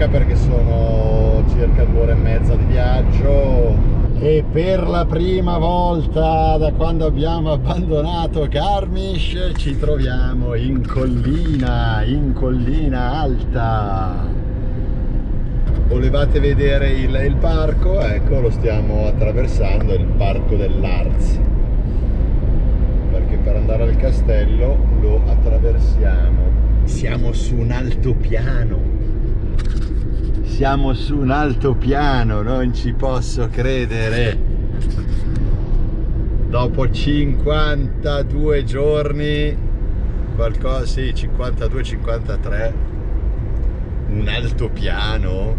stanca perché sono circa due ore e mezza di viaggio e per la prima volta da quando abbiamo abbandonato Garmisch ci troviamo in collina, in collina alta. Volevate vedere il, il parco? Ecco, lo stiamo attraversando, il parco dell'Arz. Perché per andare al castello lo attraversiamo. Siamo su un altopiano siamo su un altopiano, non ci posso credere. Dopo 52 giorni, qualcosa, sì, 52-53, un altopiano.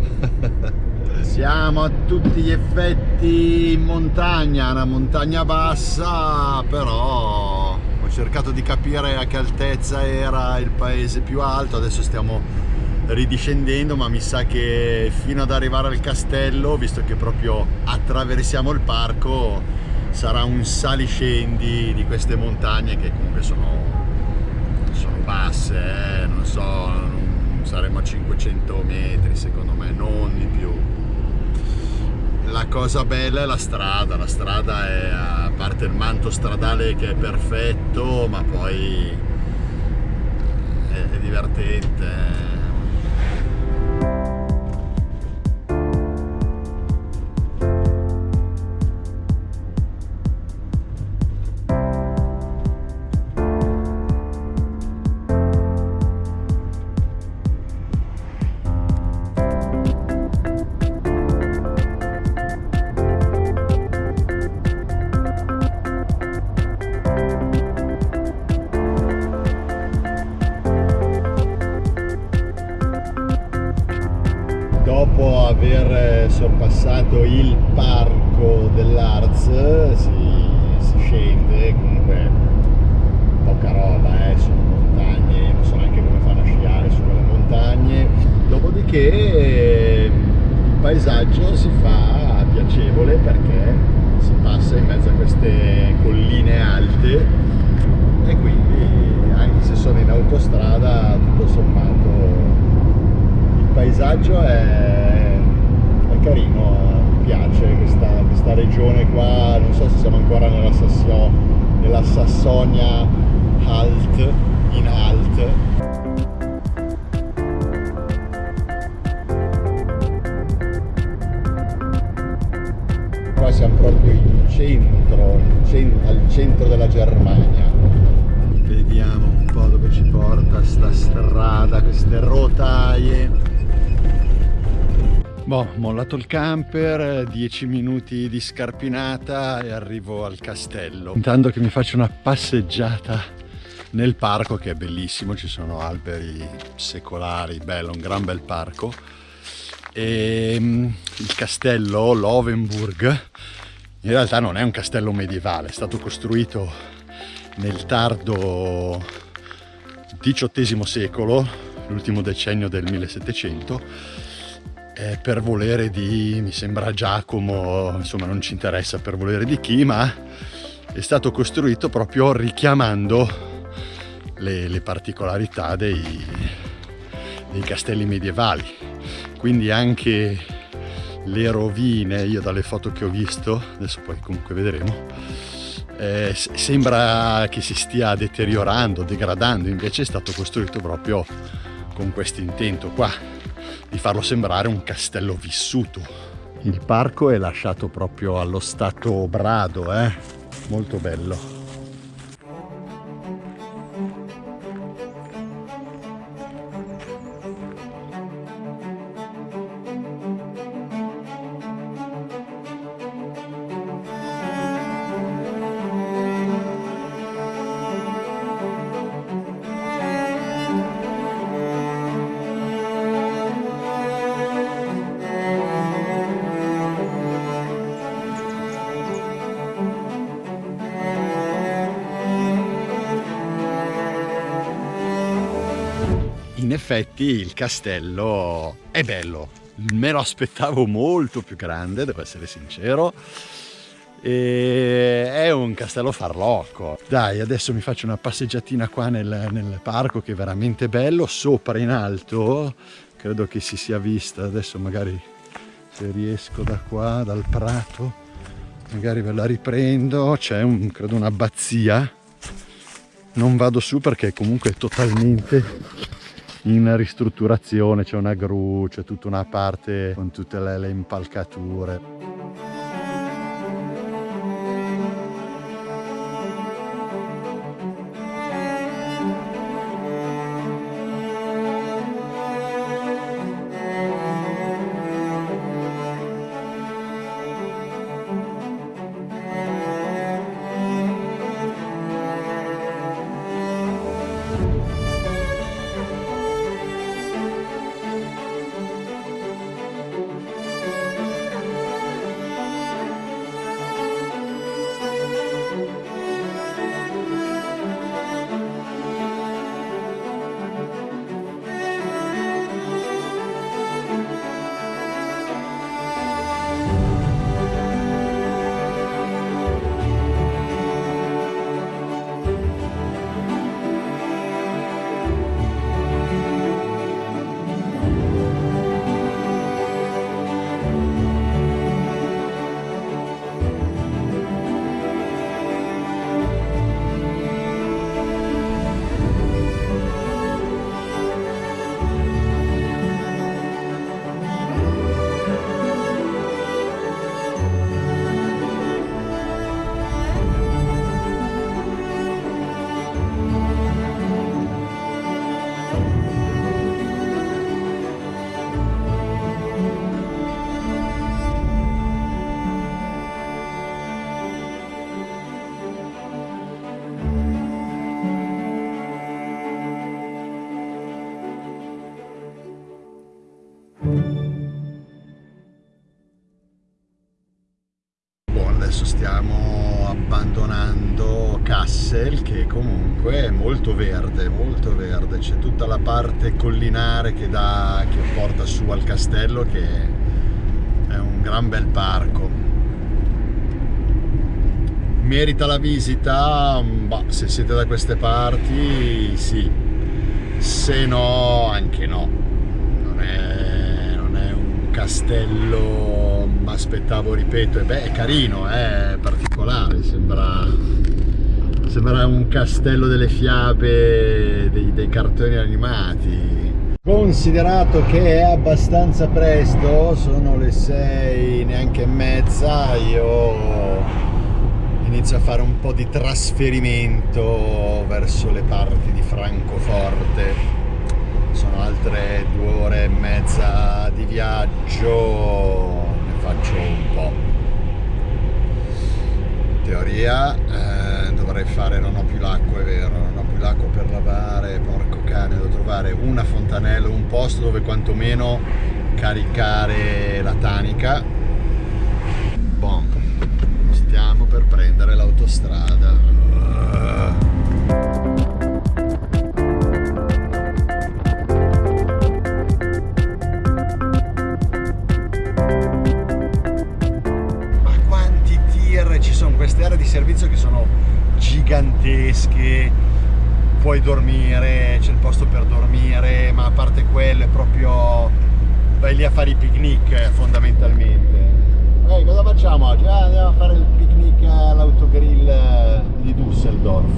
siamo a tutti gli effetti in montagna, una montagna bassa, però ho cercato di capire a che altezza era il paese più alto, adesso stiamo ridiscendendo ma mi sa che fino ad arrivare al castello visto che proprio attraversiamo il parco sarà un saliscendi di queste montagne che comunque sono, sono basse eh? non so saremo a 500 metri secondo me non di più la cosa bella è la strada la strada è a parte il manto stradale che è perfetto ma poi è, è divertente dopo aver sorpassato il parco dell'Arz si, si, scende comunque poca roba eh, sono montagne non so neanche come fanno a sciare su quelle montagne. Dopodiché il paesaggio si fa piacevole perché si passa in mezzo a queste colline alte e quindi anche se sono in autostrada tutto sommato paesaggio è, è carino, mi piace questa, questa, regione qua, non so se siamo ancora nella, Sassio, nella Sassonia Alt, in Alt. Qua siamo proprio in centro, al centro della Germania. Vediamo un po' dove ci porta sta strada, queste rotaie Boh, mollato il camper, 10 minuti di scarpinata e arrivo al castello. Intanto che mi faccio una passeggiata nel parco che è bellissimo, ci sono alberi secolari, bello, un gran bel parco. E mm, il castello, l'Ovenburg, in realtà non è un castello medievale, è stato costruito nel tardo XVIII secolo, l'ultimo decennio del 1700 eh, per volere di, mi sembra Giacomo, insomma non ci interessa per volere di chi, ma è stato costruito proprio richiamando le, le particolarità dei, dei castelli medievali. Quindi anche le rovine, io dalle foto che ho visto, adesso poi comunque vedremo, eh, sembra che si stia deteriorando, degradando, invece è stato costruito proprio con questo intento qua di farlo sembrare un castello vissuto. Il parco è lasciato proprio allo stato brado, eh? molto bello. Effetti il castello è bello, me lo aspettavo molto più grande, devo essere sincero, e è un castello farlocco. Dai, adesso mi faccio una passeggiatina qua nel, nel parco che è veramente bello, sopra in alto credo che si sia vista adesso magari se riesco da qua dal prato magari ve la riprendo. C'è un credo un'abbazia. Non vado su perché comunque è totalmente in ristrutturazione c'è una gru c'è tutta una parte con tutte le, le impalcature Kassel che comunque è molto verde, molto verde, c'è tutta la parte collinare che, dà, che porta su al castello che è un gran bel parco. Merita la visita? Bah, se siete da queste parti sì, se no anche no, non è, non è un castello ma aspettavo, ripeto, e beh, è carino, è particolare, sembra, sembra un castello delle fiabe dei, dei cartoni animati. Considerato che è abbastanza presto, sono le sei neanche e mezza, io inizio a fare un po' di trasferimento verso le parti di Francoforte sono altre due ore e mezza di viaggio faccio un po'. Teoria eh, dovrei fare, non ho più l'acqua, è vero, non ho più l'acqua per lavare, porco cane, devo trovare una fontanella, un posto dove quantomeno caricare la tanica. Bom, stiamo per prendere l'autostrada. Puoi dormire, c'è il posto per dormire ma a parte quello è proprio vai lì a fare i picnic fondamentalmente Ehi, cosa facciamo oggi? Ah, andiamo a fare il picnic all'autogrill di Düsseldorf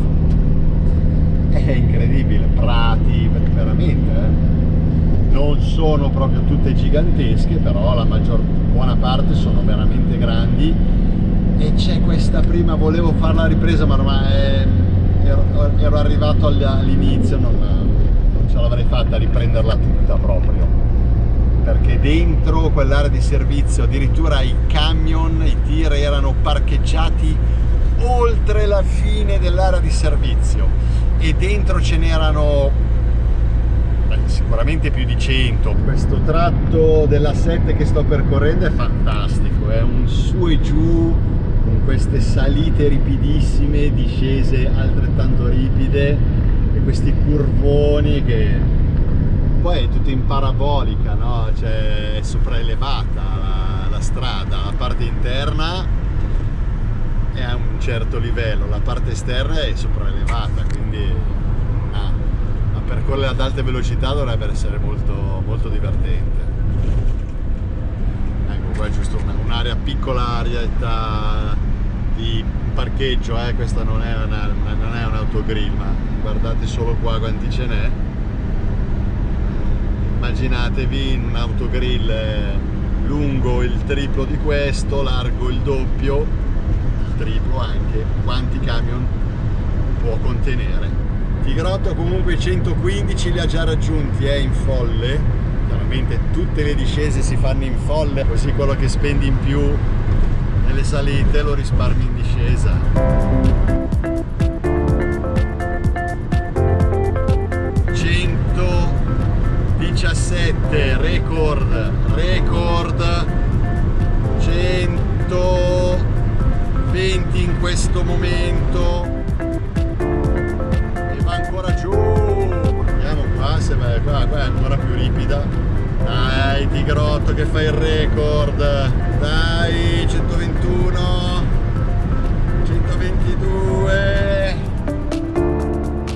è incredibile, prati veramente eh? non sono proprio tutte gigantesche però la maggior buona parte sono veramente grandi e c'è questa prima, volevo fare la ripresa ma ormai ero, ero arrivato all'inizio, non, non ce l'avrei fatta a riprenderla tutta proprio. Perché dentro quell'area di servizio addirittura i camion, i tir erano parcheggiati oltre la fine dell'area di servizio. E dentro ce n'erano sicuramente più di 100 questo tratto della 7 che sto percorrendo è fantastico è un su e giù queste salite ripidissime, discese altrettanto ripide e questi curvoni che poi è tutto in parabolica, no? cioè è sopraelevata la, la strada, la parte interna è a un certo livello, la parte esterna è sopraelevata, quindi una, una percorrere ad alte velocità dovrebbe essere molto, molto divertente ecco qua è giusto un'area piccola arietta di parcheggio eh? questa non è, una, non è un autogrill ma guardate solo qua quanti ce n'è immaginatevi in un autogrill lungo il triplo di questo largo il doppio il triplo anche quanti camion può contenere Tigrotto comunque 115 li ha già raggiunti, è in folle. Chiaramente tutte le discese si fanno in folle, così quello che spendi in più nelle salite lo risparmi in discesa. 117 record, record. 120 in questo momento. Se va qua, qua è ancora più ripida. Dai Tigrotto che fa il record dai 121 122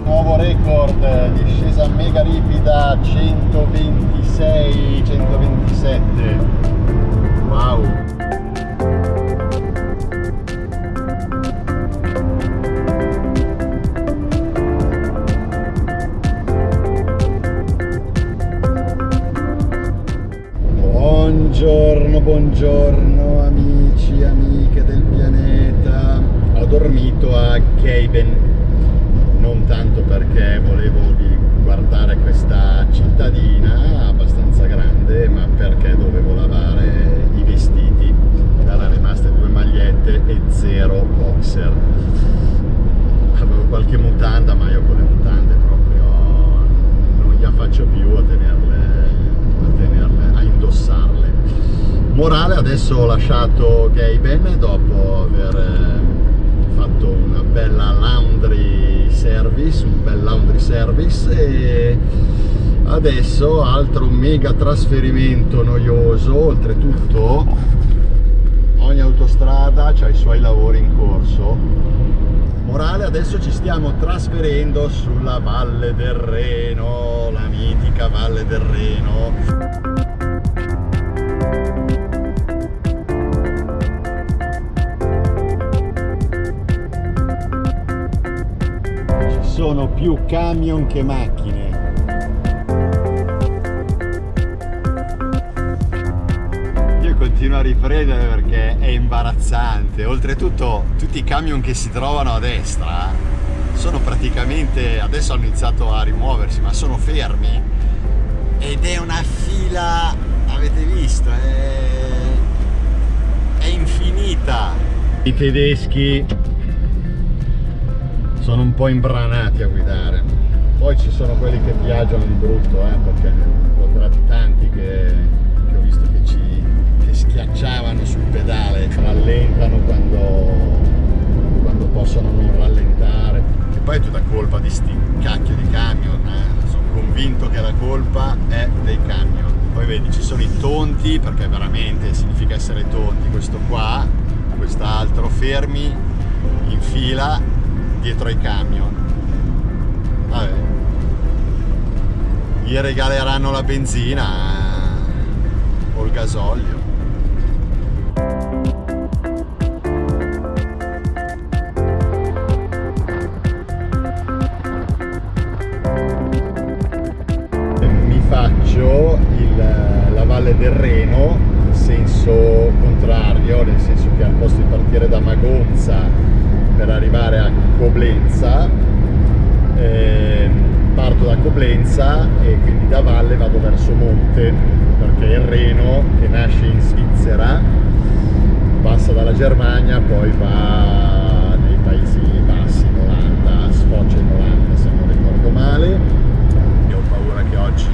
nuovo record discesa mega ripida 126 127 wow Buongiorno, buongiorno amici, amiche del pianeta. Ho dormito a Keiben, non tanto perché volevo guardare questa cittadina abbastanza grande, ma perché dovevo lavare i vestiti. Erano rimaste due magliette e zero boxer. Avevo qualche mutanda, ma io con le mutande proprio non gliela faccio più a tenerle, a, tenerle, a indossarle morale adesso ho lasciato Gaben dopo aver eh, fatto una bella laundry service un bel laundry service e adesso altro mega trasferimento noioso. Oltretutto ogni autostrada ha i suoi lavori in corso. Morale adesso ci stiamo trasferendo sulla Valle del Reno la mitica Valle del Reno sono più camion che macchine. Io continuo a riprendere perché è imbarazzante. Oltretutto tutti i camion che si trovano a destra sono praticamente adesso hanno iniziato a rimuoversi ma sono fermi. Ed è una fila avete visto? È, è infinita. I tedeschi sono un po' imbranati a guidare. Poi ci sono quelli che viaggiano di brutto eh, perché ho tratti tanti che, che, ho visto che ci che schiacciavano sul pedale rallentano quando, quando possono non rallentare. E poi è tutta colpa di sti cacchio di camion eh. sono convinto che la colpa è dei camion. Poi vedi ci sono i tonti perché veramente significa essere tonti. Questo qua quest'altro fermi in fila dietro ai camion. Vabbè. Gli regaleranno la benzina o il gasolio. Mi faccio il, la Valle del Reno in senso contrario nel senso che al posto di partire da Magonza per arrivare a Coblenza. Eh, parto da Coblenza e quindi da valle vado verso monte perché il Reno che nasce in Svizzera passa dalla Germania poi va nei Paesi Bassi in Olanda sfocia in Olanda se non ricordo male. E ho paura che oggi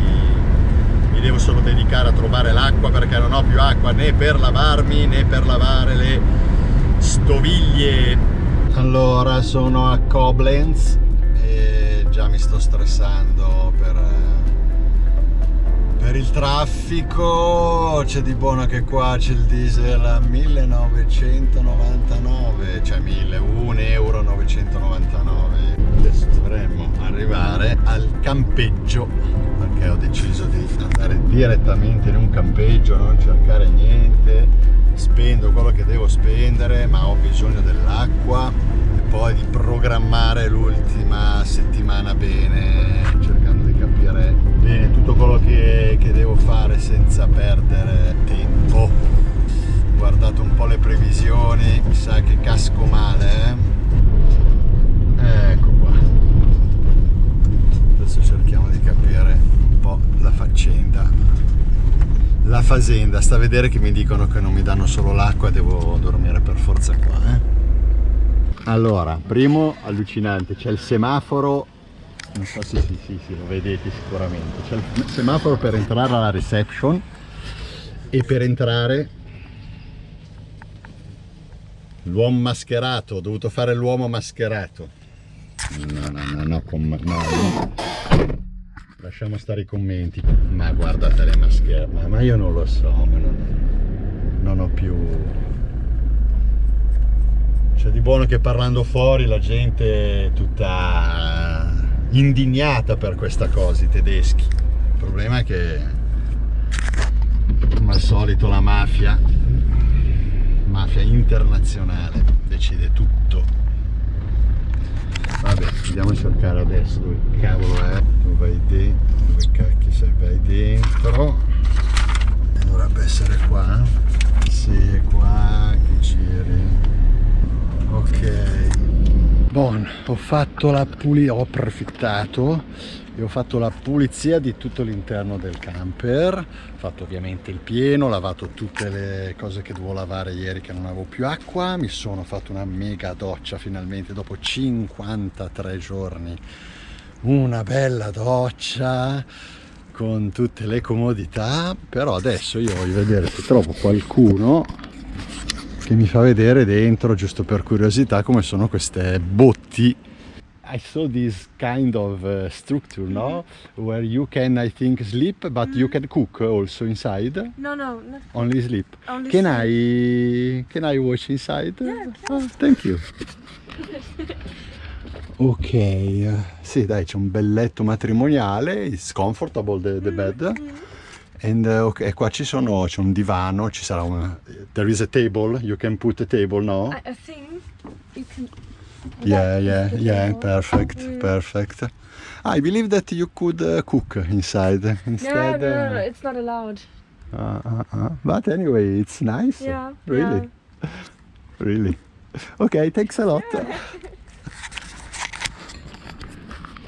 mi devo solo dedicare a trovare l'acqua perché non ho più acqua né per lavarmi né per lavare le stoviglie allora sono a Koblenz e già mi sto stressando per, per il traffico. C'è di buono che qua c'è il diesel a 1999 cioè 1000 1 euro 999 adesso dovremmo arrivare al campeggio perché ho deciso di andare direttamente in un campeggio non cercare niente spendo quello che devo spendere ma ho bisogno dell'acqua e poi di programmare l'ultima settimana bene cercando di capire bene tutto quello che, che devo fare senza perdere tempo ho guardato un po' le previsioni mi sa che casco male eh? ecco qua adesso cerchiamo di capire un po' la fazenda sta a vedere che mi dicono che non mi danno solo l'acqua devo dormire per forza qua eh? allora primo allucinante c'è il semaforo non so se sì, sì, sì, lo vedete sicuramente c'è il semaforo per entrare alla reception e per entrare l'uomo mascherato ho dovuto fare l'uomo mascherato no no no no, no, no lasciamo stare i commenti. Ma guardate le maschere ma, ma io non lo so non, non ho più. C'è di buono che parlando fuori la gente è tutta indignata per questa cosa i tedeschi. Il problema è che come al solito la mafia mafia internazionale decide tutto vabbè andiamo a cercare adesso dove cavolo è dove vai dentro dove cacchio sei vai dentro. Dovrebbe essere qua sì è qua che giri. Ok. Bon, ho fatto la pulizia, ho approfittato e ho fatto la pulizia di tutto l'interno del camper, ho fatto ovviamente il pieno, ho lavato tutte le cose che dovevo lavare ieri che non avevo più acqua, mi sono fatto una mega doccia finalmente dopo 53 giorni, una bella doccia con tutte le comodità, però adesso io voglio vedere se trovo qualcuno che mi fa vedere dentro giusto per curiosità come sono queste botti I saw this kind of uh, structure, no? Mm-hmm. Where you can, I think, sleep, but mm. you can cook also inside. No, no, no. Only sleep. Only can sleep. I can I watch inside? Yeah, oh, thank you. ok, sì dai c'è un bel letto matrimoniale, it's comfortable the, the bed. Mm -hmm. And uh, okay, qua ci sono, c'è un divano, ci sarà un... There is a table, you can put a table, no? I, I think you can... Yeah, yeah, yeah, perfect, mm. perfect. I believe that you could uh, cook inside instead. No, no, no, no, it's not allowed. Uh, uh, uh. But anyway, it's nice. Yeah. Really? Yeah. really? Okay, thanks a lot.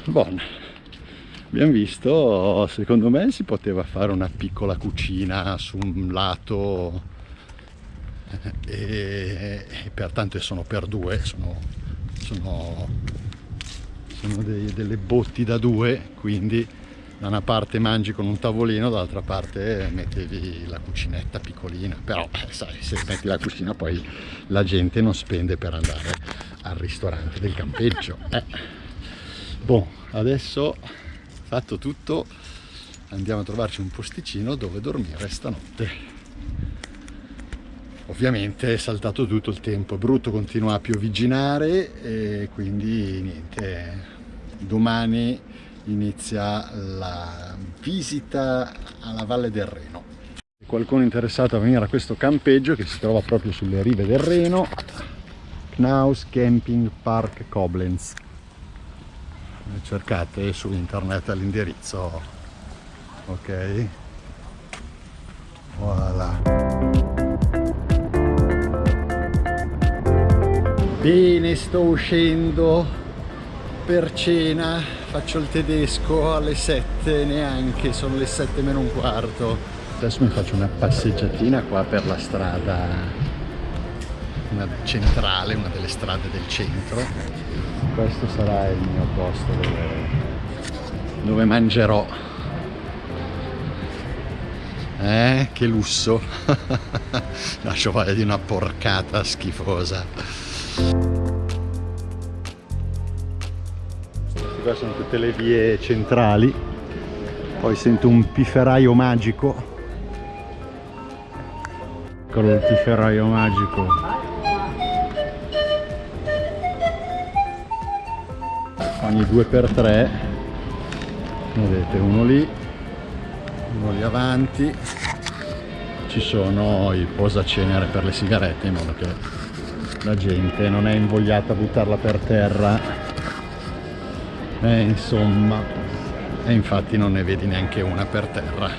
Buon abbiamo visto secondo me si poteva fare una piccola cucina su un lato e, e pertanto sono per due sono, sono, sono dei, delle botti da due quindi da una parte mangi con un tavolino dall'altra parte mettevi la cucinetta piccolina però eh, sai se metti la cucina poi la gente non spende per andare al ristorante del campeggio eh. Boh, adesso fatto tutto andiamo a trovarci un posticino dove dormire stanotte ovviamente è saltato tutto il tempo è brutto continua a piovigginare e quindi niente domani inizia la visita alla Valle del Reno. Qualcuno interessato a venire a questo campeggio che si trova proprio sulle rive del Reno Knaus Camping Park Koblenz. Cercate su internet l'indirizzo ok? Voilà bene sto uscendo per cena faccio il tedesco alle 7 neanche sono le 7 meno un quarto. Adesso mi faccio una passeggiatina qua per la strada una centrale una delle strade del centro. Questo sarà il mio posto dove, dove mangerò. Eh che lusso. Lascio fare di una porcata schifosa qua sono tutte le vie centrali. Poi sento un pifferaio magico. Eccolo il pifferaio magico. Ogni 2x3 vedete uno lì uno lì avanti. Ci sono i posacenere per le sigarette in modo che la gente non è invogliata a buttarla per terra e insomma e infatti non ne vedi neanche una per terra.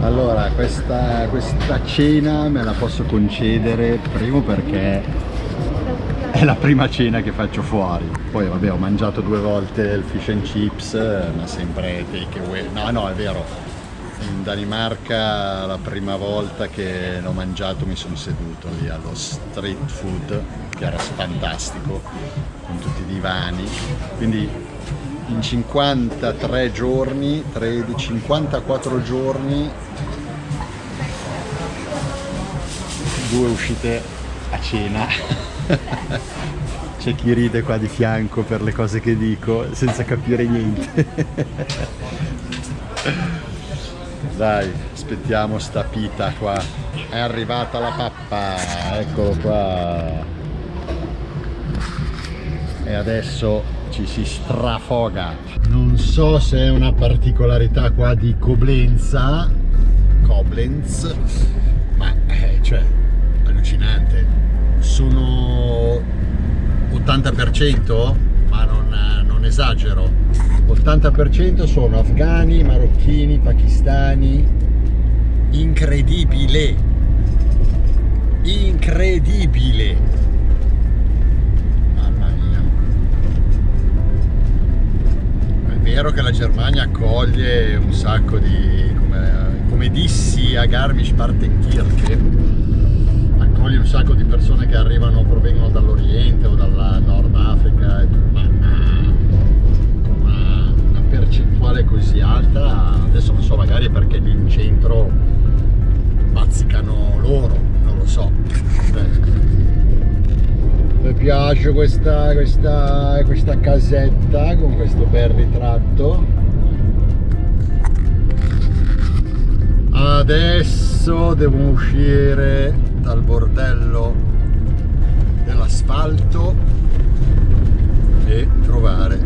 Allora questa, questa cena me la posso concedere primo perché è la prima cena che faccio fuori. Poi vabbè ho mangiato due volte il fish and chips ma sempre take away. No no è vero. In Danimarca la prima volta che l'ho mangiato mi sono seduto lì allo street food che era fantastico con tutti i divani. Quindi in 53 giorni 13, 54 giorni. Due uscite a cena. C'è chi ride qua di fianco per le cose che dico senza capire niente. Dai aspettiamo sta pita qua. È arrivata la pappa eccolo qua. E adesso ci si strafoga non so se è una particolarità qua di Coblenza Koblenz ma eh, cioè allucinante sono 80% ma non, non esagero 80% sono afghani, marocchini, pakistani. Incredibile! Incredibile! Vero che la Germania accoglie un sacco di, come, come dissi a Garmisch-Partenkirche, accoglie un sacco di persone che arrivano, provengono dall'Oriente o dalla Nord Africa, ma percentuale così alta? Adesso non so magari è perché lì in centro piace questa, questa, questa casetta con questo bel ritratto. Adesso devo uscire dal bordello dell'asfalto e trovare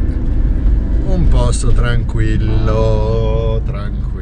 un posto tranquillo, tranquillo